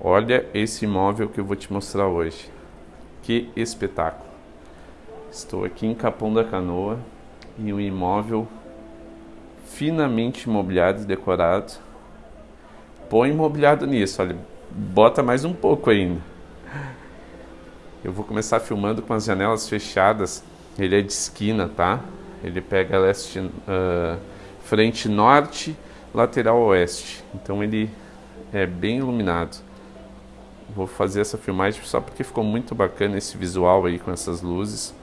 Olha esse imóvel que eu vou te mostrar hoje. Que espetáculo. Estou aqui em Capão da Canoa e um imóvel finamente imobiliado e decorado. Põe imobiliado nisso, olha, bota mais um pouco ainda. Eu vou começar filmando com as janelas fechadas. Ele é de esquina, tá? Ele pega leste, uh, frente norte, lateral oeste. Então ele é bem iluminado. Vou fazer essa filmagem só porque ficou muito bacana esse visual aí com essas luzes.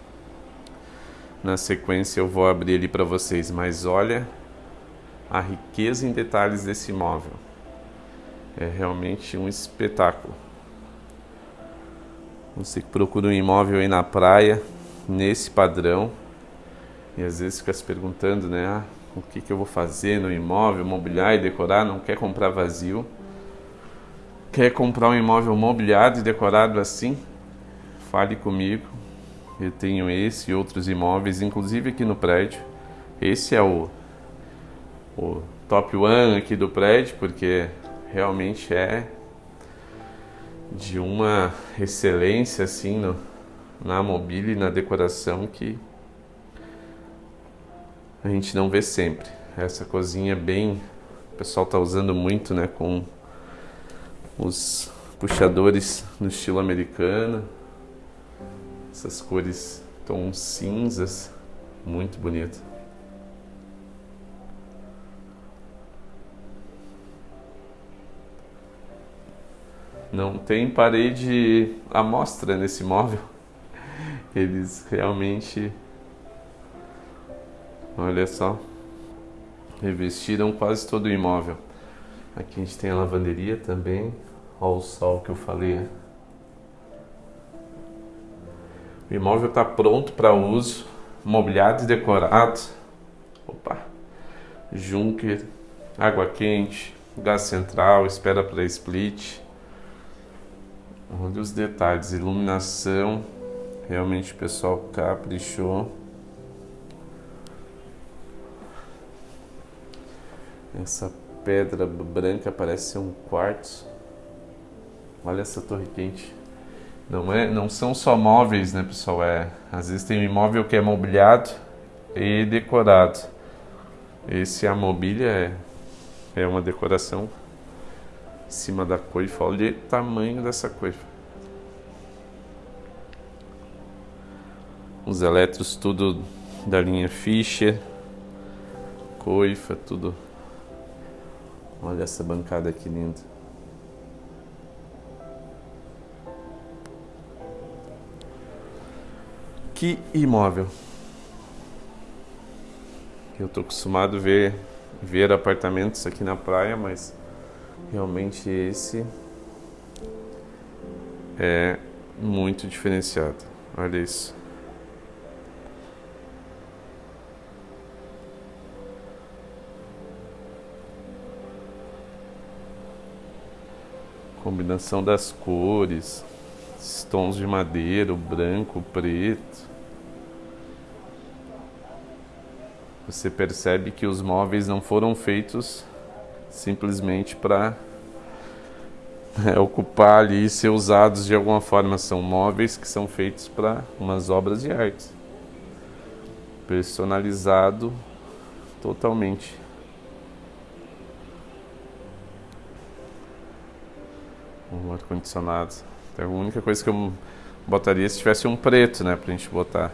Na sequência eu vou abrir ali para vocês, mas olha a riqueza em detalhes desse imóvel. É realmente um espetáculo. Você que procura um imóvel aí na praia, nesse padrão, e às vezes fica se perguntando, né? Ah, o que, que eu vou fazer no imóvel, mobiliar e decorar, não quer comprar vazio. Quer comprar um imóvel mobiliado e decorado assim? Fale comigo. Eu tenho esse e outros imóveis, inclusive aqui no prédio. Esse é o, o top one aqui do prédio, porque realmente é de uma excelência assim no, na mobília e na decoração que a gente não vê sempre. Essa cozinha bem, o pessoal está usando muito, né, com os puxadores no estilo americano, essas cores tons cinzas, muito bonito. Não tem parede à mostra nesse móvel. Eles realmente, olha só, revestiram quase todo o imóvel. Aqui a gente tem a lavanderia também. Olha o sol que eu falei. O imóvel está pronto para uso, mobiliado e decorado. Opa! Junker, água quente, gás central, espera para split. Olha os detalhes, iluminação. Realmente o pessoal caprichou. Essa pedra branca parece ser um quartzo. Olha essa torre quente. Não, é, não são só móveis, né, pessoal? É, às vezes tem um imóvel que é mobiliado e decorado. Esse a mobília é, é uma decoração em cima da coifa. Olha o tamanho dessa coifa. Os eletros tudo da linha Fischer. Coifa, tudo Olha essa bancada aqui linda. Que imóvel. Eu tô acostumado a ver, ver apartamentos aqui na praia, mas realmente esse é muito diferenciado. Olha isso. Combinação das cores, tons de madeira, o branco, o preto. Você percebe que os móveis não foram feitos simplesmente para é, ocupar ali e ser usados de alguma forma. São móveis que são feitos para umas obras de arte. Personalizado totalmente. Um ar-condicionado. Então, a única coisa que eu botaria se tivesse um preto, né, pra gente botar.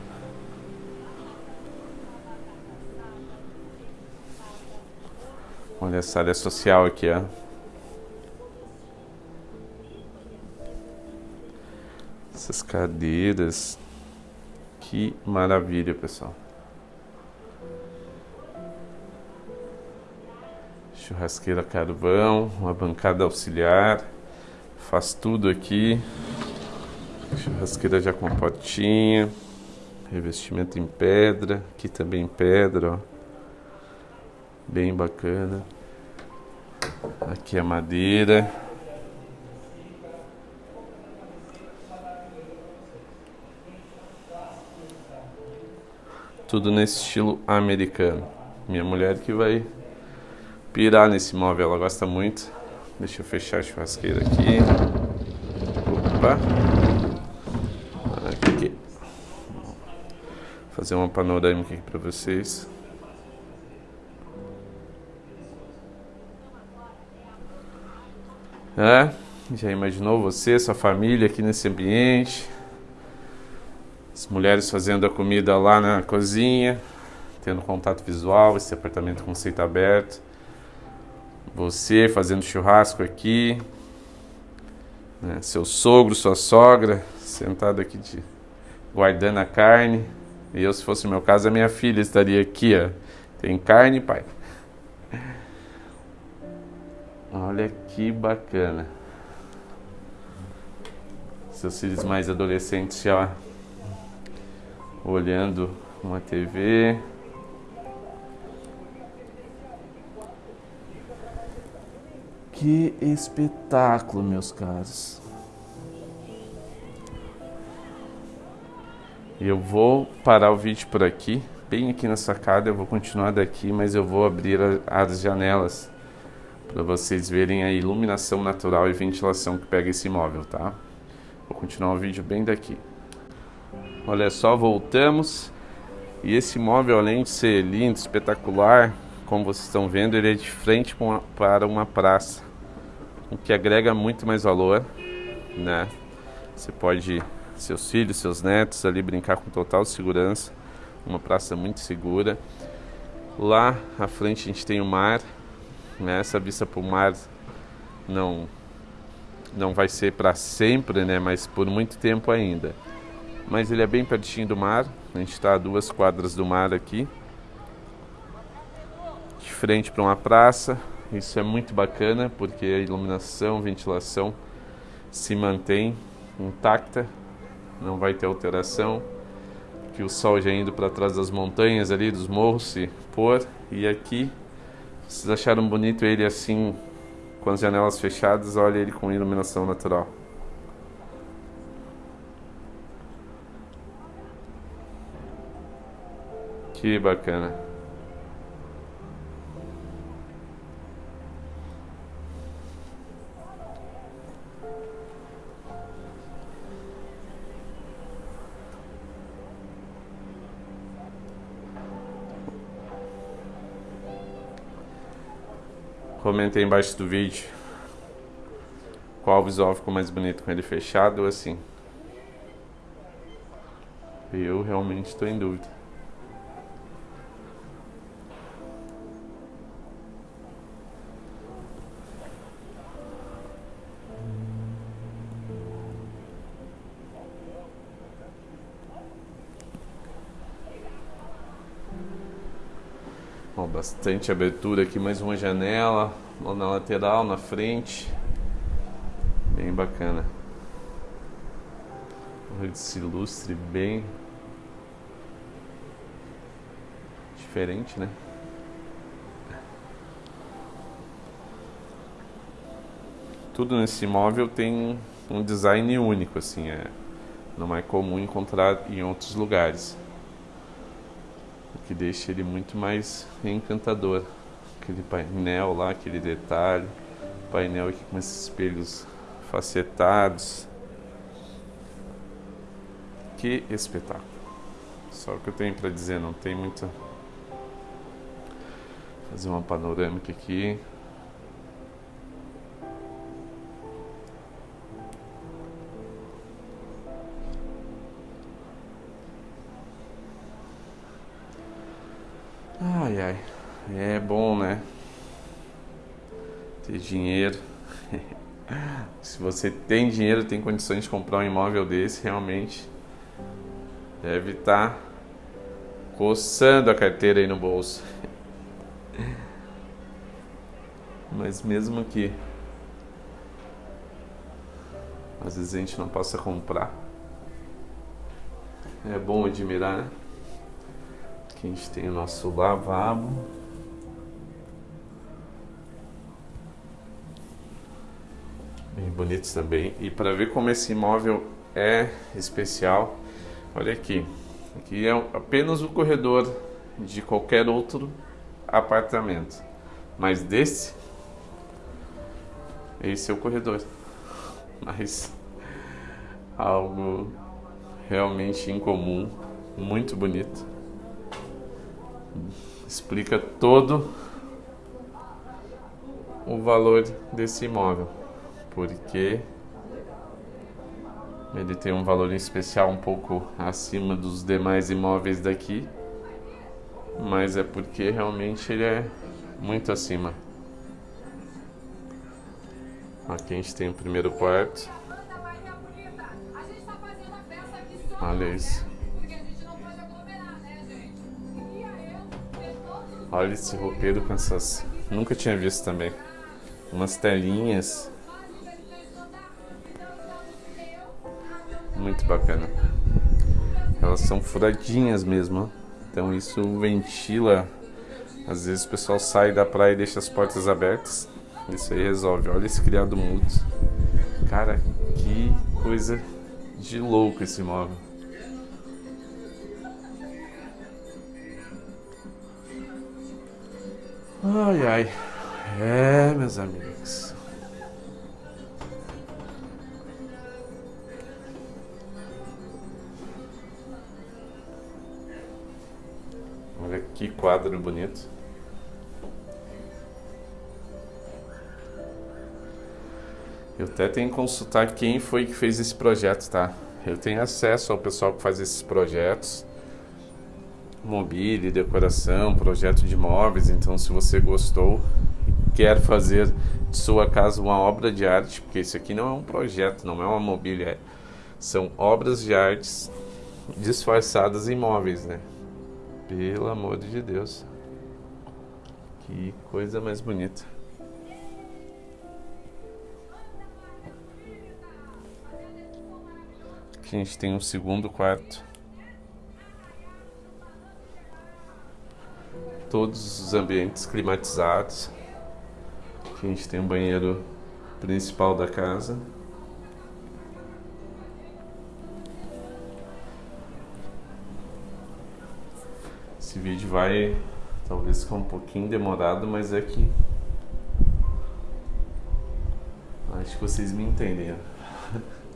Olha essa área social aqui, ó. Essas cadeiras. Que maravilha, pessoal. Churrasqueira carvão, uma bancada auxiliar faz tudo aqui. Churrasqueira já com potinha. Revestimento em pedra. Aqui também em pedra, ó. Bem bacana. Aqui a madeira. Tudo nesse estilo americano. Minha mulher que vai pirar nesse móvel, ela gosta muito Deixa eu fechar a churrasqueira aqui. Opa. Aqui. Vou fazer uma panorâmica aqui para vocês. É, já imaginou você, sua família aqui nesse ambiente? As mulheres fazendo a comida lá na cozinha, tendo contato visual, esse apartamento conceito aberto. Você fazendo churrasco aqui, né? seu sogro, sua sogra, sentado aqui de, guardando a carne. E eu, se fosse meu caso, a minha filha estaria aqui, ó. Tem carne, pai. Olha que bacana. Seus filhos mais adolescentes já olhando uma TV. Que espetáculo, meus caros. Eu vou parar o vídeo por aqui, bem aqui na sacada, eu vou continuar daqui, mas eu vou abrir as janelas para vocês verem a iluminação natural e ventilação que pega esse imóvel, tá? Vou continuar o vídeo bem daqui. Olha só, voltamos. E esse imóvel, além de ser lindo, espetacular, como vocês estão vendo, ele é de frente para uma praça, o que agrega muito mais valor, né? Você pode, seus filhos, seus netos ali brincar com total segurança, uma praça muito segura. Lá à frente a gente tem o mar, né? Essa vista para o mar não não vai ser para sempre, né? Mas por muito tempo ainda. Mas ele é bem pertinho do mar. A gente está a duas quadras do mar aqui, de frente para uma praça. Isso é muito bacana porque a iluminação, ventilação se mantém intacta, não vai ter alteração. Que o sol já indo para trás das montanhas ali, dos morros se pôr. E aqui vocês acharam bonito ele assim, com as janelas fechadas? Olha ele com iluminação natural. Que bacana. Comenta aí embaixo do vídeo qual visual ficou mais bonito com ele fechado ou assim. Eu realmente estou em dúvida. Ó, bastante abertura aqui, mais uma janela na lateral, na frente. Bem bacana. Esse lustre bem diferente, né? Tudo nesse imóvel tem um design único, assim, é, não é comum encontrar em outros lugares que deixa ele muito mais encantador. Aquele painel lá, aquele detalhe, painel aqui com esses espelhos facetados. Que espetáculo! Só o que eu tenho para dizer, não tem muita. Fazer uma panorâmica aqui. É bom, né? Ter dinheiro. Se você tem dinheiro, tem condições de comprar um imóvel desse, realmente deve estar tá coçando a carteira aí no bolso. Mas mesmo que às vezes a gente não possa comprar, é bom admirar, né? Aqui a gente tem o nosso lavabo. Bonitos também. E para ver como esse imóvel é especial, olha aqui. Aqui é apenas o corredor de qualquer outro apartamento. Mas desse, esse é o corredor. Mas algo realmente incomum, muito bonito. Explica todo o valor desse imóvel, porque ele tem um valor especial um pouco acima dos demais imóveis daqui, mas é porque realmente ele é muito acima. Aqui a gente tem o primeiro quarto. Olha isso. Olha esse roupeiro com essas. Nunca tinha visto também. Umas telinhas. Muito bacana. Elas são furadinhas mesmo. Então isso ventila. Às vezes o pessoal sai da praia e deixa as portas abertas. Isso aí resolve. Olha esse criado mudo. Cara, que coisa de louco esse móvel. Ai ai. É, meus amigos. Quadro bonito. Eu até tenho que consultar quem foi que fez esse projeto, tá? Eu tenho acesso ao pessoal que faz esses projetos mobília, decoração, projeto de móveis. Então, se você gostou e quer fazer de sua casa uma obra de arte, porque isso aqui não é um projeto, não é uma mobília, é, são obras de artes disfarçadas em móveis, né? Pelo amor de Deus. Que coisa mais bonita. Aqui a gente tem um segundo quarto. todos os ambientes climatizados. Aqui a gente tem um banheiro principal da casa. Esse vídeo vai talvez ficar um pouquinho demorado, mas é que acho que vocês me entendem.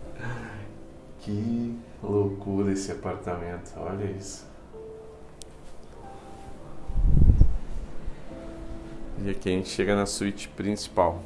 que loucura esse apartamento, olha isso. E aqui a gente chega na suíte principal.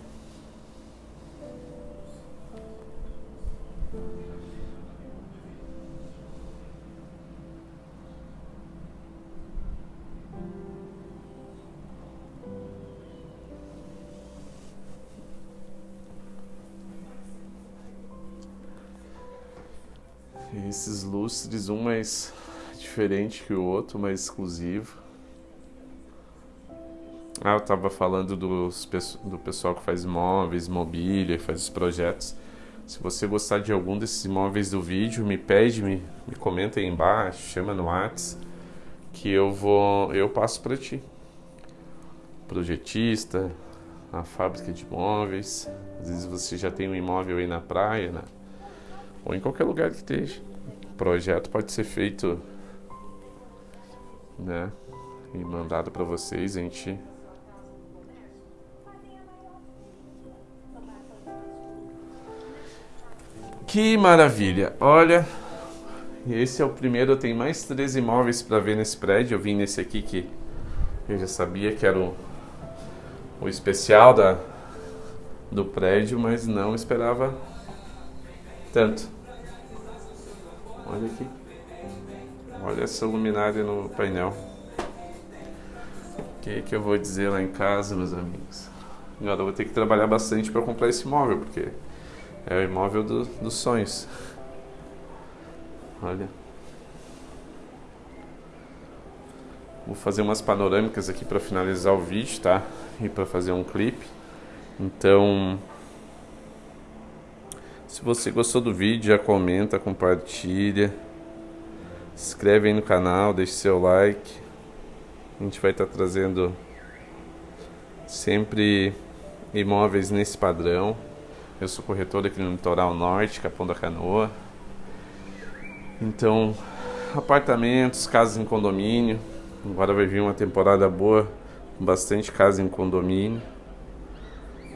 Lustres, um mais diferente que o outro, mais exclusivo. Ah, eu estava falando dos, do pessoal que faz imóveis, mobília, faz os projetos. Se você gostar de algum desses imóveis do vídeo, me pede, me, me comenta aí embaixo, chama no WhatsApp, que eu vou, eu passo para ti. Projetista, a fábrica de imóveis. Às vezes você já tem um imóvel aí na praia, né? ou em qualquer lugar que esteja. Projeto pode ser feito, né? E mandado para vocês, a gente Que maravilha! Olha, esse é o primeiro. Eu tenho mais três imóveis para ver nesse prédio. Eu vim nesse aqui que eu já sabia que era o, o especial da, do prédio, mas não esperava tanto. Olha aqui. Olha essa luminária no painel. O que, que eu vou dizer lá em casa, meus amigos? Agora eu vou ter que trabalhar bastante para comprar esse imóvel, porque é o imóvel do, dos sonhos. Olha. Vou fazer umas panorâmicas aqui para finalizar o vídeo, tá? E para fazer um clipe. Então, se você gostou do vídeo, já comenta, compartilha. Se inscreve aí no canal, deixe seu like. A gente vai estar tá trazendo sempre imóveis nesse padrão. Eu sou corretor aqui no litoral norte, Capão da Canoa. Então, apartamentos, casas em condomínio. Agora vai vir uma temporada boa, bastante casa em condomínio.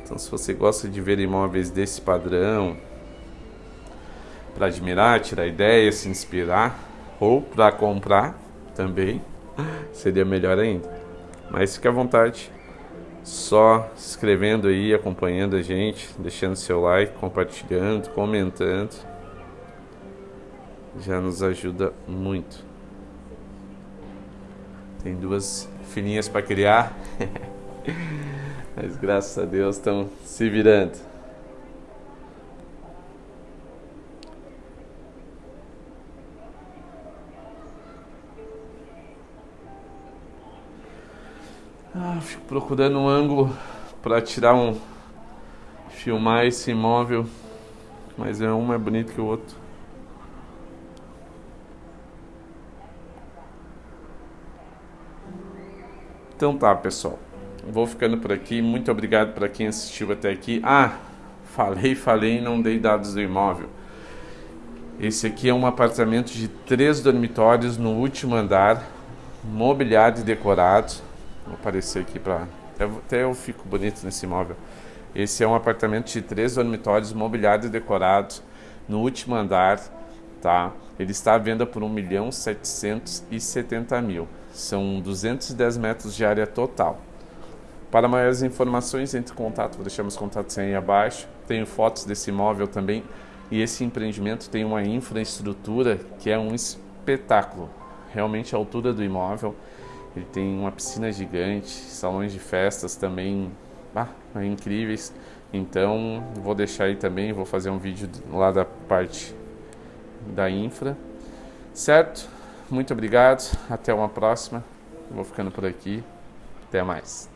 Então, se você gosta de ver imóveis desse padrão, para admirar, tirar ideia, se inspirar, ou para comprar também, seria melhor ainda. Mas fique à vontade, só se inscrevendo aí, acompanhando a gente, deixando seu like, compartilhando, comentando, já nos ajuda muito. Tem duas filhinhas para criar. Mas graças a Deus estão se virando. Procurando um ângulo para tirar um filmar esse imóvel, mas é um mais bonito que o outro. Então tá, pessoal. Vou ficando por aqui. Muito obrigado para quem assistiu até aqui. Ah, falei, falei não dei dados do imóvel. Esse aqui é um apartamento de três dormitórios no último andar, mobiliado e decorado. Vou aparecer aqui para até, eu fico bonito nesse imóvel. Esse é um apartamento de três dormitórios, mobiliado e decorado, no último andar, tá? Ele está à venda por 1 milhão 770 mil. São 210 metros de área total. Para maiores informações, entre em contato, vou deixar meus contatos aí abaixo. Tenho fotos desse imóvel também. E esse empreendimento tem uma infraestrutura que é um espetáculo. Realmente a altura do imóvel. Ele tem uma piscina gigante, salões de festas também ah, incríveis. Então, vou deixar aí também, vou fazer um vídeo lá da parte da infra. Certo? Muito obrigado. Até uma próxima. Vou ficando por aqui. Até mais.